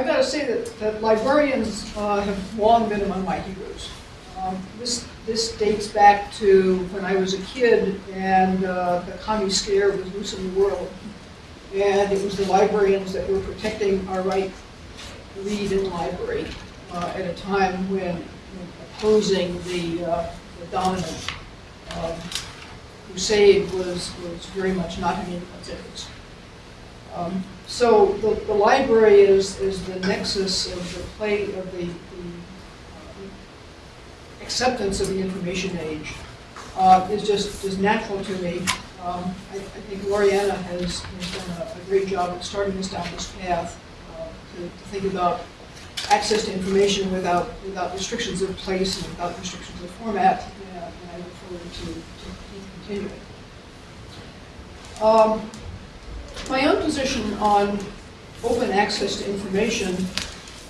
I've got to say that, that librarians uh, have long been among my heroes. Um, this, this dates back to when I was a kid and uh, the commie scare was loose in the world. And it was the librarians that were protecting our right to read in the library uh, at a time when opposing the, uh, the dominant um, crusade was, was very much not in anyone's interest. Um, So the, the library is, is the nexus of the play, of the, the uh, acceptance of the information age. Uh, is just, is natural to me. Um, I, I think Loriana has, has done a, a great job of starting us down this path, uh, to, to think about access to information without, without restrictions of place and without restrictions of format, and and I look forward to, to continuing. Um, my own position on open access to information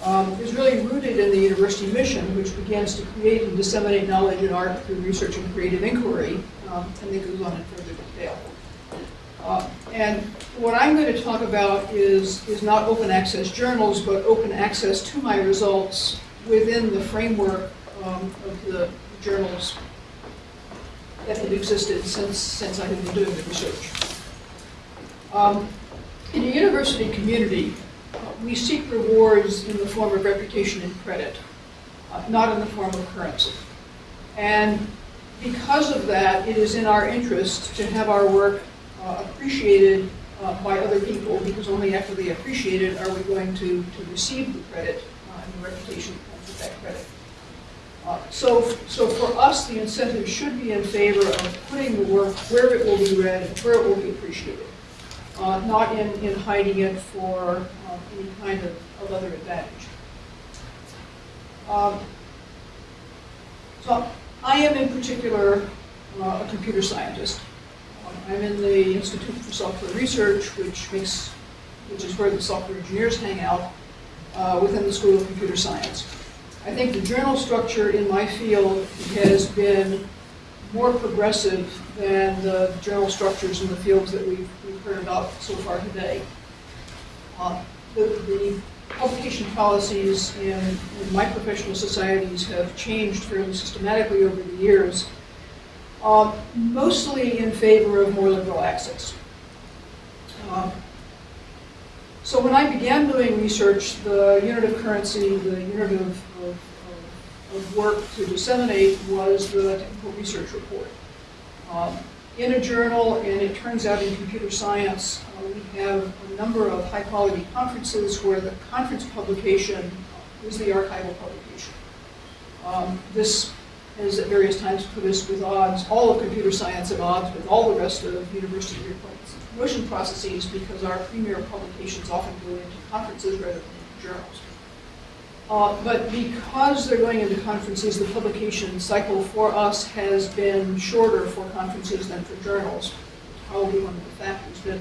um, is really rooted in the university mission, which begins to create and disseminate knowledge and art through research and creative inquiry, um, and that goes on in further detail. Uh, and what I'm going to talk about is, is not open access journals, but open access to my results within the framework um, of the journals that have existed since, since I have been doing the research. Um, in a university community, uh, we seek rewards in the form of reputation and credit, uh, not in the form of currency. And because of that, it is in our interest to have our work uh, appreciated uh, by other people, because only after they appreciate it are we going to, to receive the credit uh, and the reputation that comes with that credit. Uh, So, so for us, the incentive should be in favor of putting the work where it will be read and where it will be appreciated, uh, not in, in hiding it for um, any kind of, of other advantage. Um, So I am in particular uh, a computer scientist. Um, I'm in the Institute for Software Research, which makes, which is where the software engineers hang out uh, within the School of Computer Science. I think the journal structure in my field has been more progressive than the journal structures in the fields that we've, we've heard about so far today. Uh, the, the publication policies in, in my professional societies have changed fairly systematically over the years, uh, mostly in favor of more liberal access. Uh, so when I began doing research, the unit of currency, the unit of, of, of work to disseminate was the technical research report. Um, in a journal, and it turns out in computer science, uh, we have a number of high-quality conferences where the conference publication is the archival publication. Um, this has at various times put us with odds, all of computer science at odds with all the rest of university promotion processes because our premier publications often go into conferences rather than into journals. Uh, but because they're going into conferences, the publication cycle for us has been shorter for conferences than for journals. Probably one of the factors that,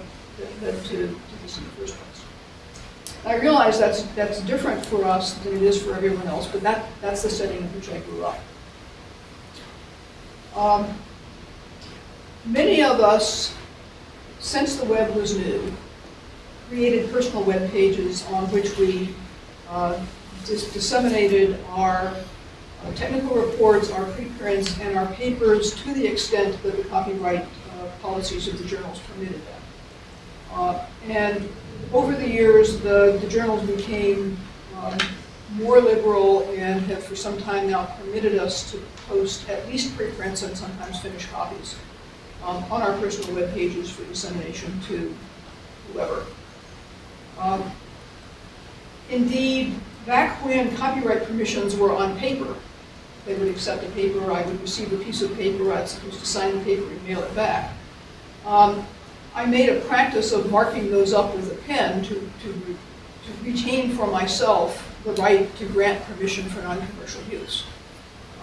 led to, to this in the first place. I realize that's, that's different for us than it is for everyone else, but that, that's the setting in which I grew up. Um, many of us, since the web was new, created personal web pages on which we uh, dis disseminated our uh, technical reports, our preprints, and our papers to the extent that the copyright uh, policies of the journals permitted them. Uh, and over the years, the, the journals became um, more liberal and have for some time now permitted us to post at least preprints and sometimes finished copies um, on our personal web pages for dissemination to whoever. Um, indeed, back when copyright permissions were on paper, they would accept a paper, I would receive a piece of paper, I was supposed to sign the paper and mail it back. Um, I made a practice of marking those up with a pen to, to, to retain for myself the right to grant permission for non-commercial use.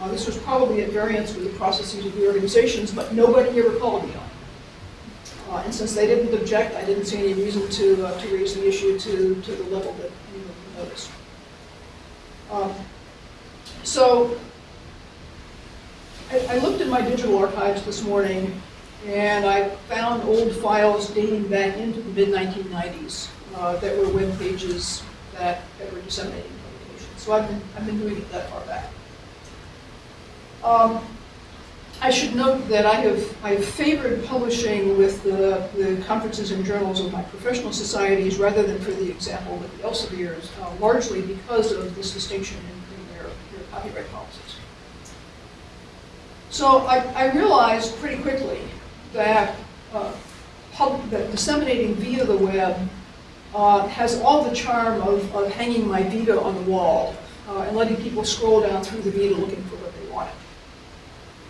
Uh, this was probably at variance with the processes of the organizations, but nobody ever called me on it. Uh, and since they didn't object, I didn't see any reason to, uh, to raise the issue to, to the level that. Um, so I, I looked in my digital archives this morning and I found old files dating back into the mid-1990s uh, that were web pages that, that were disseminating publications. So I've been, I've been doing it that far back. Um, I should note that I have, I've favored publishing with the, the conferences and journals of my professional societies rather than for the example with the Elsevier's, uh, largely because of this distinction in, in their, their copyright policies. So I, I realized pretty quickly that, uh, pub, that disseminating via the web uh, has all the charm of, of hanging my Vita on the wall uh, and letting people scroll down through the Vita looking for what they wanted.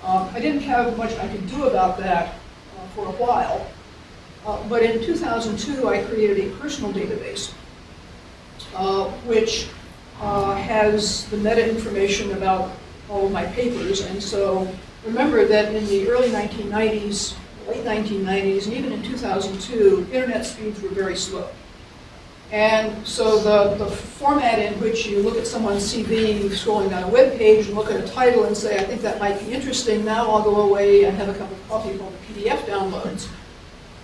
Um, I didn't have much I could do about that uh, for a while, uh, but in 2002 I created a personal database uh, which uh, has the meta information about all of my papers, and so remember that in the early 1990s, late 1990s, and even in 2002, internet speeds were very slow. And so the, the format in which you look at someone's CV, scrolling down a web page and look at a title and say, I think that might be interesting, now I'll go away and have a cup of coffee while the PDF downloads,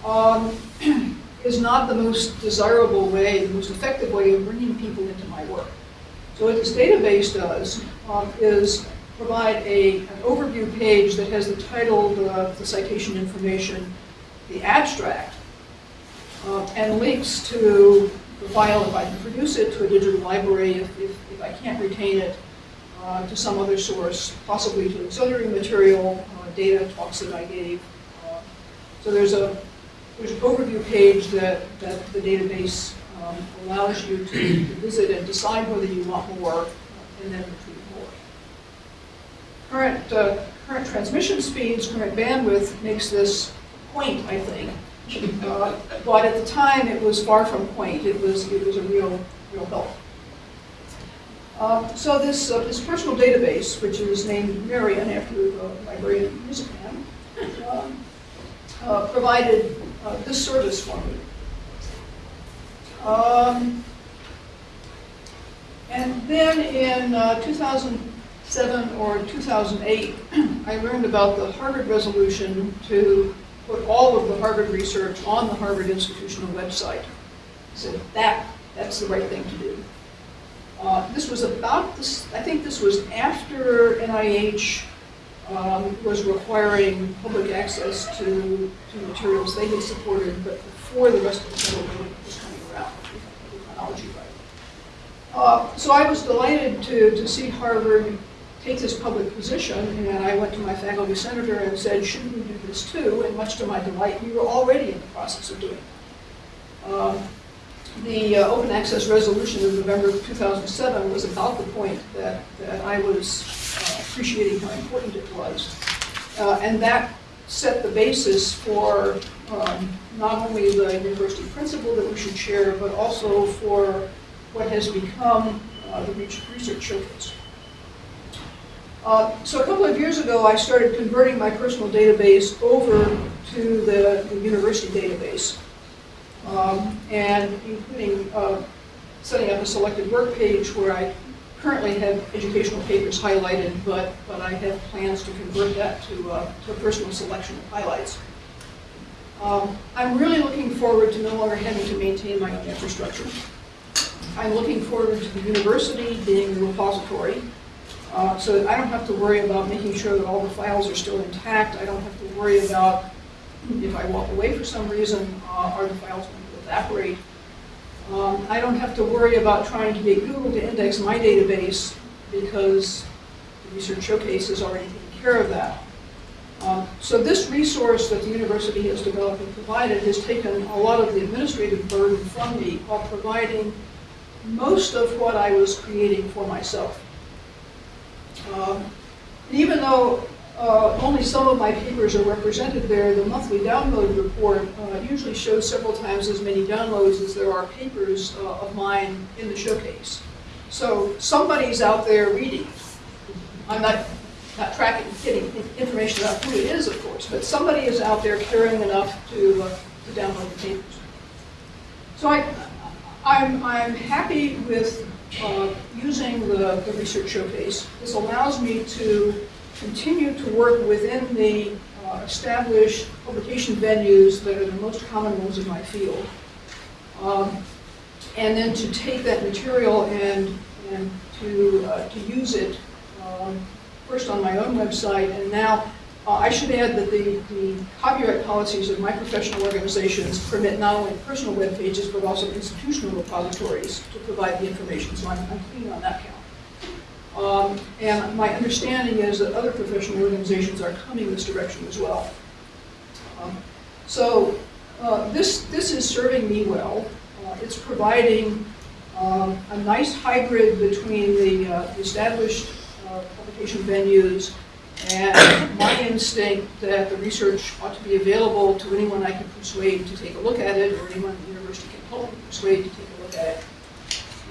um, is not the most desirable way, the most effective way of bringing people into my work. So what this database does um, is provide a, an overview page that has the title, the, the citation information, the abstract, uh, and links to the file if I can produce it to a digital library, if, if, if I can't retain it, uh, to some other source, possibly to auxiliary material, uh, data, talks that I gave. Uh, so there's a there's an overview page that, that the database um, allows you to, to visit and decide whether you want more, and then retrieve more. Current, uh, current transmission speeds, current bandwidth makes this quaint, I think. Uh, but at the time, it was far from quaint. It was, it was a real, real help. Uh, so this, uh, this personal database, which is named Marian after the librarian music man, um, uh, provided uh, this service for me. Um, and then in uh, 2007 or 2008, I learned about the Harvard resolution to put all of the Harvard research on the Harvard institutional website. Said, that, that's the right thing to do. Uh, this was about this, I think this was after NIH um, was requiring public access to, to materials they had supported, but before the rest of the government was coming around. Uh, so I was delighted to, to see Harvard take this public position, and I went to my faculty senator and said, shouldn't we do this too? And much to my delight, we were already in the process of doing it. Um, the uh, open access resolution of November of 2007 was about the point that, that I was uh, appreciating how important it was. Uh, and that set the basis for um, not only the university principle that we should share, but also for what has become uh, the research showcase. Uh, so a couple of years ago, I started converting my personal database over to the, the university database, um, and including uh, setting up a selected work page where I currently have educational papers highlighted, but, but I have plans to convert that to, uh, to a personal selection of highlights. Um, I'm really looking forward to no longer having to maintain my own infrastructure. I'm looking forward to the university being the repository uh, so I don't have to worry about making sure that all the files are still intact. I don't have to worry about if I walk away for some reason, uh, are the files going to evaporate. Um, I don't have to worry about trying to get Google to index my database because the Research Showcase has already taken care of that. Um, so this resource that the university has developed and provided has taken a lot of the administrative burden from me while providing most of what I was creating for myself. Um, even though uh, only some of my papers are represented there, the monthly download report uh, usually shows several times as many downloads as there are papers uh, of mine in the showcase. So somebody's out there reading. I'm not, not tracking, getting information about who it is, of course, but somebody is out there caring enough to, uh, to download the papers. So I, I'm, I'm happy with uh, using the, the research showcase. This allows me to continue to work within the uh, established publication venues that are the most common ones in my field. Um, and then to take that material and, and to, uh, to use it, um, first on my own website, and now, uh, I should add that the, the copyright policies of my professional organizations permit not only personal web pages, but also institutional repositories to provide the information, so I'm, I'm clean on that count. Um, And my understanding is that other professional organizations are coming this direction as well. Um, So uh, this, this is serving me well. Uh, It's providing um, a nice hybrid between the uh, established uh, publication venues and my instinct that the research ought to be available to anyone I can persuade to take a look at it, or anyone at the university can persuade to take a look at it.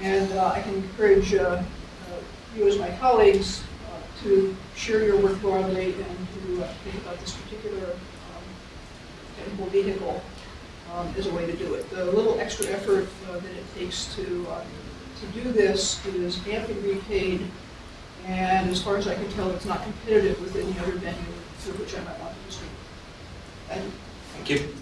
And uh, I can encourage uh, uh, you as my colleagues uh, to share your work broadly and to uh, think about this particular um, technical vehicle um, as a way to do it. The little extra effort that it takes to, to do this is amply repaid, and as far as I can tell, it's not competitive with any other venue through which I might want to distribute. Thank you.